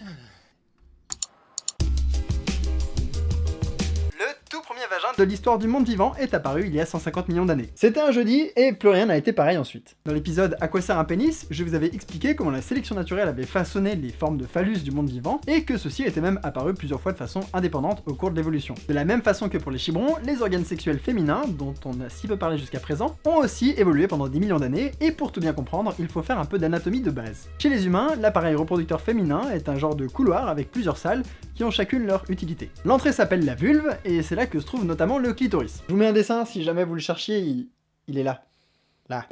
Yeah. vagin de l'histoire du monde vivant est apparu il y a 150 millions d'années. C'était un jeudi, et plus rien n'a été pareil ensuite. Dans l'épisode À quoi sert un pénis, je vous avais expliqué comment la sélection naturelle avait façonné les formes de phallus du monde vivant, et que ceci était même apparu plusieurs fois de façon indépendante au cours de l'évolution. De la même façon que pour les chibrons, les organes sexuels féminins, dont on a si peu parlé jusqu'à présent, ont aussi évolué pendant des millions d'années, et pour tout bien comprendre, il faut faire un peu d'anatomie de base. Chez les humains, l'appareil reproducteur féminin est un genre de couloir avec plusieurs salles qui ont chacune leur utilité. L'entrée s'appelle la vulve, et c'est là que trouve notamment le clitoris. Je vous mets un dessin, si jamais vous le cherchiez, il est là. Là.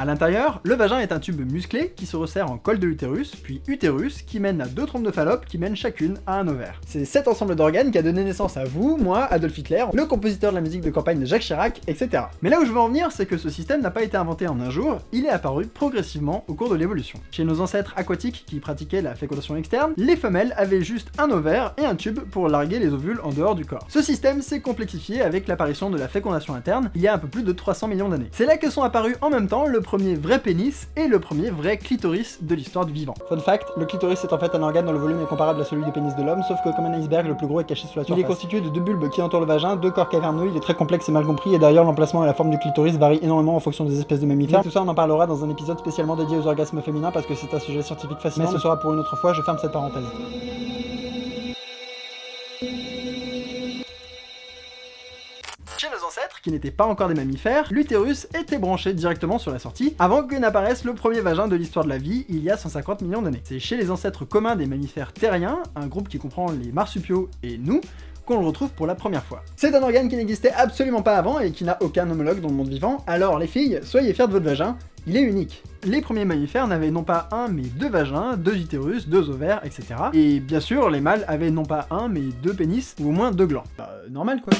A l'intérieur, le vagin est un tube musclé qui se resserre en col de l'utérus, puis utérus, qui mène à deux trompes de Fallope qui mènent chacune à un ovaire. C'est cet ensemble d'organes qui a donné naissance à vous, moi, Adolf Hitler, le compositeur de la musique de campagne de Jacques Chirac, etc. Mais là où je veux en venir, c'est que ce système n'a pas été inventé en un jour, il est apparu progressivement au cours de l'évolution. Chez nos ancêtres aquatiques qui pratiquaient la fécondation externe, les femelles avaient juste un ovaire et un tube pour larguer les ovules en dehors du corps. Ce système s'est complexifié avec l'apparition de la fécondation interne il y a un peu plus de 300 millions d'années. C'est là que sont apparus en même temps le premier vrai pénis et le premier vrai clitoris de l'histoire du vivant. Fun fact, le clitoris est en fait un organe dont le volume est comparable à celui du pénis de l'homme, sauf que comme un iceberg, le plus gros est caché sous la surface. Il est constitué de deux bulbes qui entourent le vagin, deux corps caverneux, il est très complexe et mal compris, et d'ailleurs l'emplacement et la forme du clitoris varient énormément en fonction des espèces de mammifères. tout ça on en parlera dans un épisode spécialement dédié aux orgasmes féminins parce que c'est un sujet scientifique fascinant, mais ce sera pour une autre fois, je ferme cette parenthèse. N'étaient pas encore des mammifères, l'utérus était branché directement sur la sortie, avant que n'apparaisse le premier vagin de l'histoire de la vie, il y a 150 millions d'années. C'est chez les ancêtres communs des mammifères terriens, un groupe qui comprend les marsupiaux et nous, qu'on le retrouve pour la première fois. C'est un organe qui n'existait absolument pas avant et qui n'a aucun homologue dans le monde vivant, alors les filles, soyez fiers de votre vagin, il est unique. Les premiers mammifères n'avaient non pas un mais deux vagins, deux utérus, deux ovaires, etc. Et bien sûr, les mâles avaient non pas un mais deux pénis, ou au moins deux glands. Bah, normal quoi.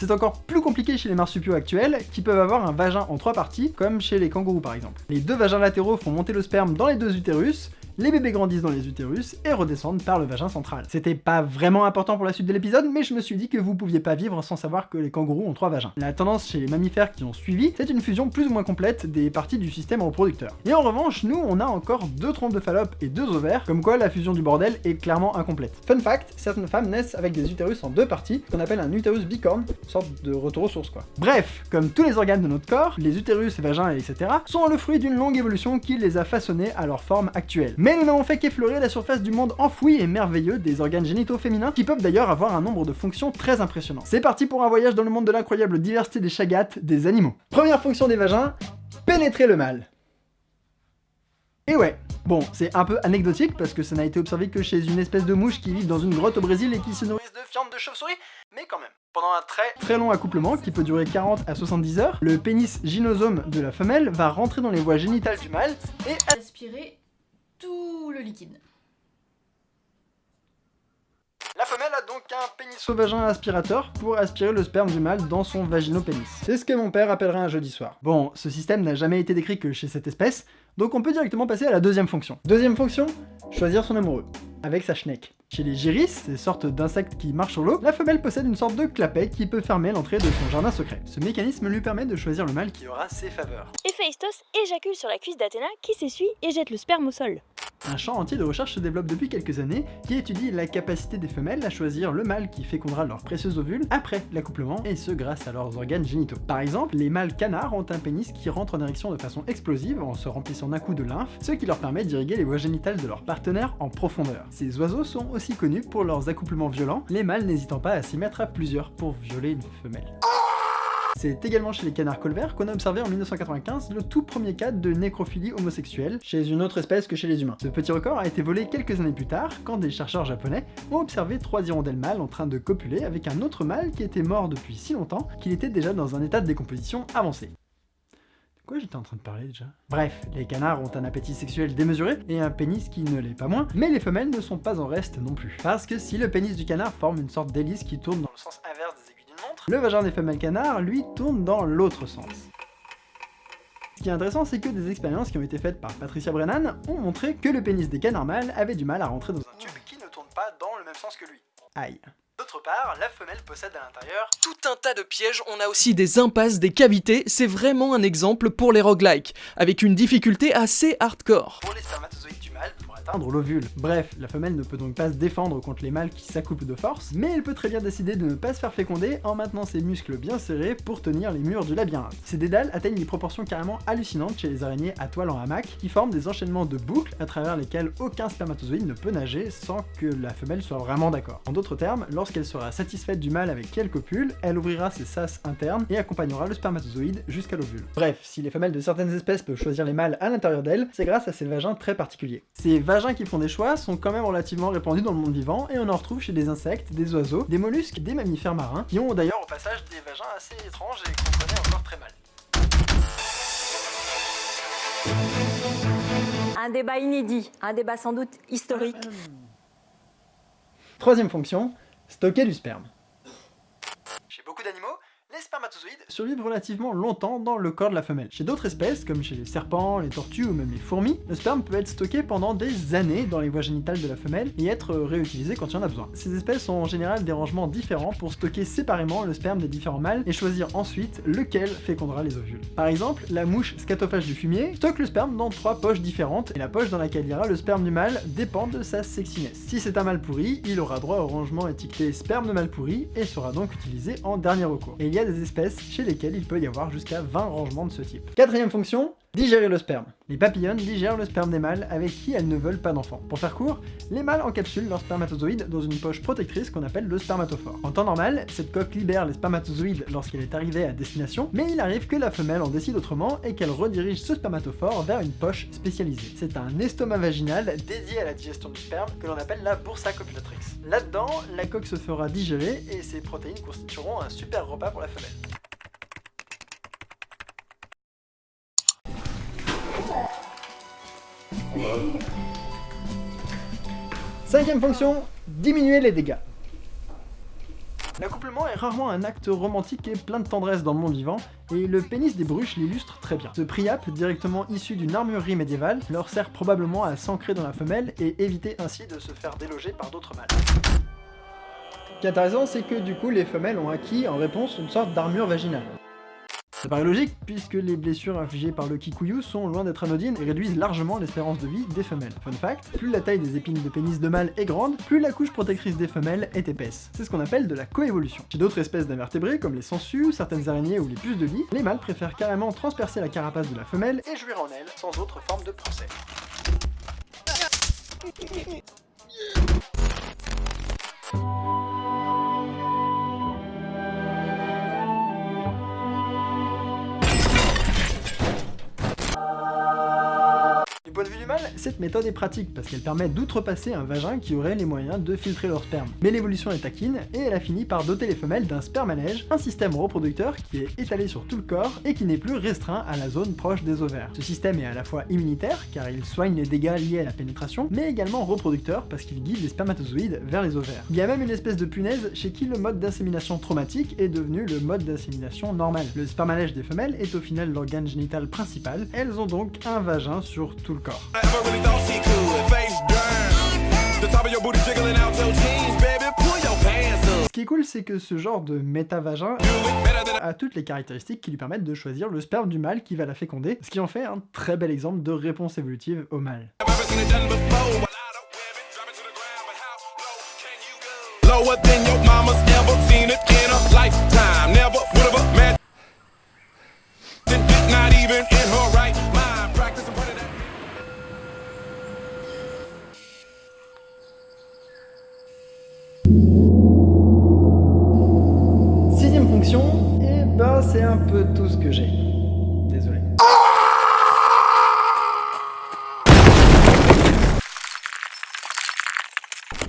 C'est encore plus compliqué chez les marsupiaux actuels, qui peuvent avoir un vagin en trois parties, comme chez les kangourous par exemple. Les deux vagins latéraux font monter le sperme dans les deux utérus, les bébés grandissent dans les utérus et redescendent par le vagin central. C'était pas vraiment important pour la suite de l'épisode, mais je me suis dit que vous pouviez pas vivre sans savoir que les kangourous ont trois vagins. La tendance chez les mammifères qui ont suivi, c'est une fusion plus ou moins complète des parties du système reproducteur. Et en revanche, nous, on a encore deux trompes de Fallope et deux ovaires, comme quoi la fusion du bordel est clairement incomplète. Fun fact, certaines femmes naissent avec des utérus en deux parties, qu'on appelle un utérus bicorne, sorte de retour aux sources quoi. Bref, comme tous les organes de notre corps, les utérus, vagins, etc., sont le fruit d'une longue évolution qui les a façonnés à leur forme actuelle nous n'avons fait qu'effleurer la surface du monde enfoui et merveilleux des organes génitaux féminins, qui peuvent d'ailleurs avoir un nombre de fonctions très impressionnant. C'est parti pour un voyage dans le monde de l'incroyable diversité des chagates des animaux. Première fonction des vagins, pénétrer le mâle. Et ouais, Bon, c'est un peu anecdotique parce que ça n'a été observé que chez une espèce de mouche qui vit dans une grotte au Brésil et qui se nourrissent de viande de chauve-souris, mais quand même. Pendant un très très long accouplement qui peut durer 40 à 70 heures, le pénis gynosome de la femelle va rentrer dans les voies génitales du mâle et aspirer le liquide. La femelle a donc un pénis au vagin aspirateur pour aspirer le sperme du mâle dans son vaginopénis. C'est ce que mon père appellerait un jeudi soir. Bon, ce système n'a jamais été décrit que chez cette espèce, donc on peut directement passer à la deuxième fonction. Deuxième fonction, choisir son amoureux, avec sa schneck. Chez les gyris, ces sortes d'insectes qui marchent sur l'eau, la femelle possède une sorte de clapet qui peut fermer l'entrée de son jardin secret. Ce mécanisme lui permet de choisir le mâle qui aura ses faveurs. Héphaïstos éjacule sur la cuisse d'Athéna qui s'essuie et jette le sperme au sol. Un champ entier de recherche se développe depuis quelques années qui étudie la capacité des femelles à choisir le mâle qui fécondera leurs précieux ovules après l'accouplement, et ce grâce à leurs organes génitaux. Par exemple, les mâles canards ont un pénis qui rentre en érection de façon explosive en se remplissant d'un coup de lymphe, ce qui leur permet d'irriguer les voies génitales de leur partenaire en profondeur. Ces oiseaux sont aussi connus pour leurs accouplements violents, les mâles n'hésitant pas à s'y mettre à plusieurs pour violer une femelle. C'est également chez les canards colverts qu'on a observé en 1995 le tout premier cas de nécrophilie homosexuelle chez une autre espèce que chez les humains. Ce petit record a été volé quelques années plus tard quand des chercheurs japonais ont observé trois hirondelles mâles en train de copuler avec un autre mâle qui était mort depuis si longtemps qu'il était déjà dans un état de décomposition avancé. De quoi j'étais en train de parler déjà? Bref, les canards ont un appétit sexuel démesuré et un pénis qui ne l'est pas moins, mais les femelles ne sont pas en reste non plus. Parce que si le pénis du canard forme une sorte d'hélice qui tourne dans le sens inverse des le vagin des femelles canards, lui, tourne dans l'autre sens. Ce qui est intéressant, c'est que des expériences qui ont été faites par Patricia Brennan ont montré que le pénis des canards mâles avait du mal à rentrer dans un tube qui ne tourne pas dans le même sens que lui. Aïe. D'autre part, la femelle possède à l'intérieur tout un tas de pièges, on a aussi des impasses, des cavités, c'est vraiment un exemple pour les roguelikes, avec une difficulté assez hardcore. pour les spermatozoïdes du pour atteindre l'ovule. Bref, la femelle ne peut donc pas se défendre contre les mâles qui s'accouplent de force, mais elle peut très bien décider de ne pas se faire féconder en maintenant ses muscles bien serrés pour tenir les murs du labyrinthe. Ces dédales atteignent des proportions carrément hallucinantes chez les araignées à toile en hamac, qui forment des enchaînements de boucles à travers lesquels aucun spermatozoïde ne peut nager sans que la femelle soit vraiment d'accord. En d'autres termes, lorsqu'elle sera satisfaite du mâle avec quelques copules, elle ouvrira ses sas internes et accompagnera le spermatozoïde jusqu'à l'ovule. Bref, si les femelles de certaines espèces peuvent choisir les mâles à l'intérieur d'elles, c'est grâce à ces vagins très particuliers. Ces vagins qui font des choix sont quand même relativement répandus dans le monde vivant et on en retrouve chez des insectes, des oiseaux, des mollusques, des mammifères marins, qui ont d'ailleurs au passage des vagins assez étranges et qu'on connaît encore très mal. Un débat inédit, un débat sans doute historique. Troisième fonction, stocker du sperme. Chez beaucoup d'animaux, les spermatozoïdes survivent relativement longtemps dans le corps de la femelle. Chez d'autres espèces, comme chez les serpents, les tortues ou même les fourmis, le sperme peut être stocké pendant des années dans les voies génitales de la femelle et être réutilisé quand il y en a besoin. Ces espèces ont en général des rangements différents pour stocker séparément le sperme des différents mâles et choisir ensuite lequel fécondera les ovules. Par exemple, la mouche scatophage du fumier stocke le sperme dans trois poches différentes et la poche dans laquelle ira le sperme du mâle dépend de sa sexiness. Si c'est un mâle pourri, il aura droit au rangement étiqueté sperme de mâle pourri et sera donc utilisé en dernier recours. Il y a des espèces chez lesquelles il peut y avoir jusqu'à 20 rangements de ce type. Quatrième fonction, digérer le sperme. Les papillons digèrent le sperme des mâles avec qui elles ne veulent pas d'enfants. Pour faire court, les mâles encapsulent leurs spermatozoïdes dans une poche protectrice qu'on appelle le spermatophore. En temps normal, cette coque libère les spermatozoïdes lorsqu'elle est arrivée à destination, mais il arrive que la femelle en décide autrement et qu'elle redirige ce spermatophore vers une poche spécialisée. C'est un estomac vaginal dédié à la digestion du sperme que l'on appelle la bursa copulatrix. Là-dedans, la coque se fera digérer et ses protéines constitueront un super repas pour la femelle. Cinquième fonction, diminuer les dégâts. L'accouplement est rarement un acte romantique et plein de tendresse dans le monde vivant, et le pénis des bruches l'illustre très bien. Ce priap, directement issu d'une armurerie médiévale, leur sert probablement à s'ancrer dans la femelle et éviter ainsi de se faire déloger par d'autres mâles. Ce qui est intéressant, c'est que du coup les femelles ont acquis en réponse une sorte d'armure vaginale. Ça paraît logique, puisque les blessures infligées par le kikuyu sont loin d'être anodines et réduisent largement l'espérance de vie des femelles. Fun fact, plus la taille des épines de pénis de mâle est grande, plus la couche protectrice des femelles est épaisse. C'est ce qu'on appelle de la coévolution. Chez d'autres espèces d'invertébrés, comme les sangsues, certaines araignées ou les puces de lit, les mâles préfèrent carrément transpercer la carapace de la femelle et jouir en elle, sans autre forme de procès. Cette méthode est pratique parce qu'elle permet d'outrepasser un vagin qui aurait les moyens de filtrer leur sperme. Mais l'évolution est taquine et elle a fini par doter les femelles d'un spermanège, un système reproducteur qui est étalé sur tout le corps et qui n'est plus restreint à la zone proche des ovaires. Ce système est à la fois immunitaire car il soigne les dégâts liés à la pénétration, mais également reproducteur parce qu'il guide les spermatozoïdes vers les ovaires. Il y a même une espèce de punaise chez qui le mode d'insémination traumatique est devenu le mode d'insémination normal. Le spermanège des femelles est au final l'organe génital principal, elles ont donc un vagin sur tout le corps. Never really thought she could. Face down. The top of your booty jiggling out your jeans, baby. Pull your pants up. Ce qui est cool, c'est que ce genre de méta-vagin a toutes les caractéristiques qui lui permettent de choisir le sperme du mâle qui va la féconder, ce qui en fait un très bel exemple de réponse évolutive au mâle. Lower than your mama's ever seen it in.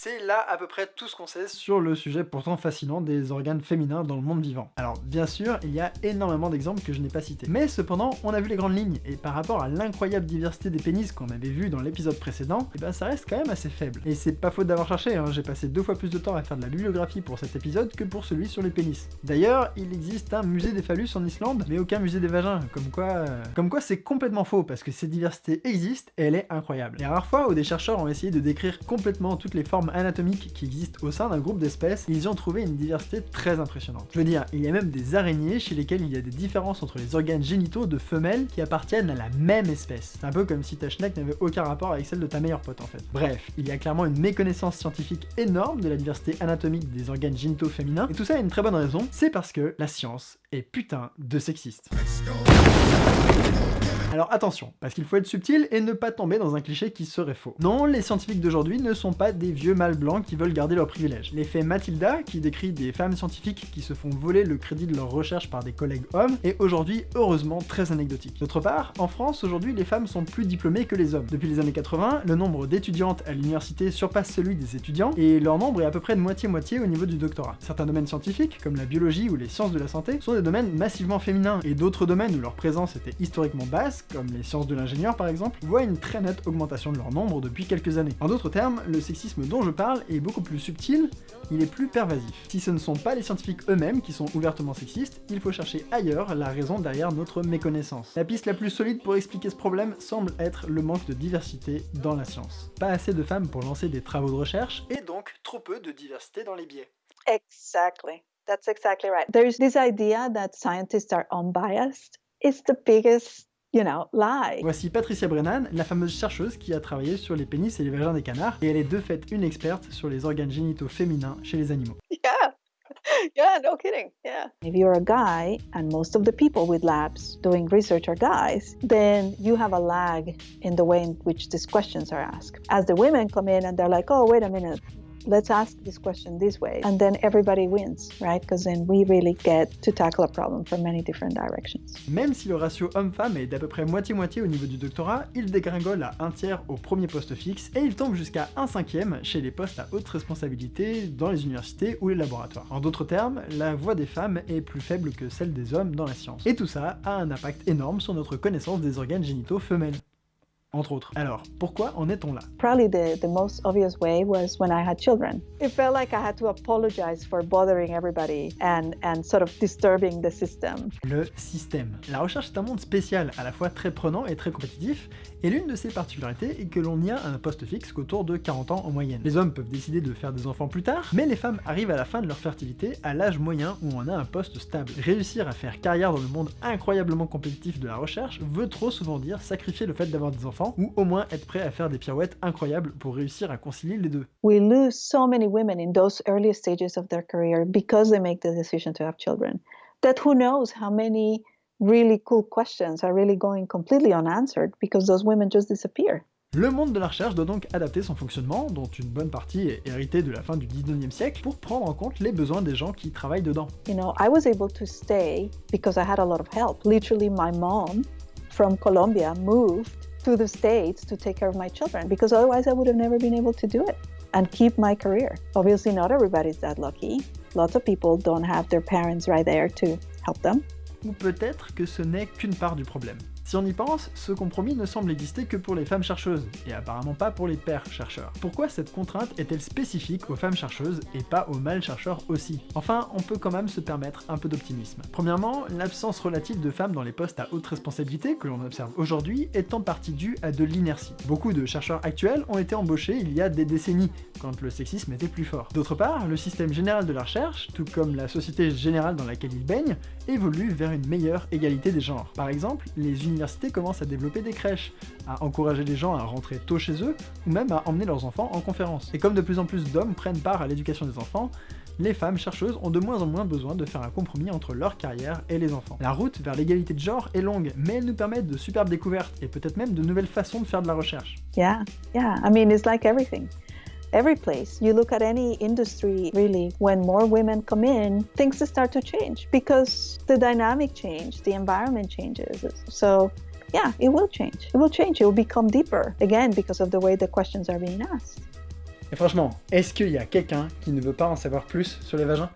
C'est là à peu près tout ce qu'on sait sur le sujet pourtant fascinant des organes féminins dans le monde vivant. Alors bien sûr, il y a énormément d'exemples que je n'ai pas cités. Mais cependant, on a vu les grandes lignes, et par rapport à l'incroyable diversité des pénis qu'on avait vu dans l'épisode précédent, et ben ça reste quand même assez faible. Et c'est pas faute d'avoir cherché, hein, j'ai passé deux fois plus de temps à faire de la bibliographie pour cet épisode que pour celui sur les pénis. D'ailleurs, il existe un musée des phallus en Islande, mais aucun musée des vagins, comme quoi... euh, Comme quoi c'est complètement faux, parce que cette diversité existe et elle est incroyable. Il y a rare fois où des chercheurs ont essayé de décrire complètement toutes les formes anatomiques qui existent au sein d'un groupe d'espèces, ils y ont trouvé une diversité très impressionnante. Je veux dire, il y a même des araignées chez lesquelles il y a des différences entre les organes génitaux de femelles qui appartiennent à la même espèce. C'est un peu comme si ta schneck n'avait aucun rapport avec celle de ta meilleure pote en fait. Bref, il y a clairement une méconnaissance scientifique énorme de la diversité anatomique des organes génitaux féminins, et tout ça a une très bonne raison, c'est parce que la science est putain de sexiste. Alors attention, parce qu'il faut être subtil et ne pas tomber dans un cliché qui serait faux. Non, les scientifiques d'aujourd'hui ne sont pas des vieux mâles blancs qui veulent garder leurs privilèges. L'effet Matilda, qui décrit des femmes scientifiques qui se font voler le crédit de leurs recherches par des collègues hommes, est aujourd'hui heureusement très anecdotique. D'autre part, en France, aujourd'hui, les femmes sont plus diplômées que les hommes. Depuis les années 80, le nombre d'étudiantes à l'université surpasse celui des étudiants, et leur nombre est à peu près de moitié-moitié au niveau du doctorat. Certains domaines scientifiques, comme la biologie ou les sciences de la santé, sont des domaines massivement féminins, et d'autres domaines où leur présence était historiquement basse, comme les sciences de l'ingénieur par exemple, voient une très nette augmentation de leur nombre depuis quelques années. En d'autres termes, le sexisme dont je parle est beaucoup plus subtil, il est plus pervasif. Si ce ne sont pas les scientifiques eux-mêmes qui sont ouvertement sexistes, il faut chercher ailleurs la raison derrière notre méconnaissance. La piste la plus solide pour expliquer ce problème semble être le manque de diversité dans la science. Pas assez de femmes pour lancer des travaux de recherche, et donc trop peu de diversité dans les biais. Exactly. That's exactly right. There's this idea that scientists are unbiased. It's the biggest, you know, lie. Voici Patricia Brennan, la fameuse chercheuse qui a travaillé sur les pénis et les vagins des canards, et elle est de fait une experte sur les organes génitaux féminins chez les animaux. Yeah. Yeah, no kidding. Yeah. If you're a guy and most of the people with labs doing research are guys, then you have a lag in the way in which these questions are asked. As the women come in and they're like, oh, wait a minute, let's ask this question this way. And then everybody wins, right? Because then we really get to tackle a problem from many different directions. Même si le ratio homme-femme est d'à peu près moitié-moitié au niveau du doctorat, il dégringole à un tiers au premier poste fixe, et il tombe jusqu'à un cinquième chez les postes à haute responsabilité dans les universités ou les laboratoires. En d'autres termes, la voix des femmes est plus faible que celle des hommes dans la science. Et tout ça a un impact énorme sur notre connaissance des organes génitaux femelles entre autres. Alors, pourquoi en est-on là? Probably the, the most obvious way was when I had children. It felt like I had to apologize for bothering everybody and, and sort of disturbing the system. Le système. La recherche est un monde spécial, à la fois très prenant et très compétitif, et l'une de ses particularités est que l'on y a un poste fixe qu'autour de 40 ans en moyenne. Les hommes peuvent décider de faire des enfants plus tard, mais les femmes arrivent à la fin de leur fertilité à l'âge moyen où on a un poste stable. Réussir à faire carrière dans le monde incroyablement compétitif de la recherche veut trop souvent dire sacrifier le fait d'avoir des enfants, ou au moins être prêt à faire des pirouettes incroyables pour réussir à concilier les deux. We lose so many women in those early stages of their career because they make the decision to have children. That who knows how many really cool questions are really going completely unanswered because those women just disappear. Le monde de la recherche doit donc adapter son fonctionnement, dont une bonne partie est héritée de la fin du 19e siècle, pour prendre en compte les besoins des gens qui travaillent dedans. You know, I was able to stay because I had a lot of help. Literally, my mom from Colombia moved to the States to take care of my children because otherwise I would have never been able to do it and keep my career. Obviously, not everybody's that lucky. Lots of people don't have their parents right there to help them. Ou peut-être que ce n'est qu'une part du problème. Si on y pense, ce compromis ne semble exister que pour les femmes chercheuses, et apparemment pas pour les pères chercheurs. Pourquoi cette contrainte est-elle spécifique aux femmes chercheuses et pas aux mâles chercheurs aussi? Enfin, on peut quand même se permettre un peu d'optimisme. Premièrement, l'absence relative de femmes dans les postes à haute responsabilité que l'on observe aujourd'hui est en partie due à de l'inertie. Beaucoup de chercheurs actuels ont été embauchés il y a des décennies, quand le sexisme était plus fort. D'autre part, le système général de la recherche, tout comme la société générale dans laquelle il baigne, évolue vers une meilleure égalité des genres. Par exemple, les universités commencent à développer des crèches, à encourager les gens à rentrer tôt chez eux, ou même à emmener leurs enfants en conférence. Et comme de plus en plus d'hommes prennent part à l'éducation des enfants, les femmes chercheuses ont de moins en moins besoin de faire un compromis entre leur carrière et les enfants. La route vers l'égalité de genre est longue, mais elle nous permet de superbes découvertes et peut-être même de nouvelles façons de faire de la recherche. Yeah, yeah. I mean, it's like everything. Every place you look at any industry, really, when more women come in, things start to change because the dynamic change, the environment changes. So, yeah, it will change. It will change. It will become deeper again because of the way the questions are being asked. Et franchement, est-ce qu'il y a quelqu'un qui ne veut pas en savoir plus sur les vagins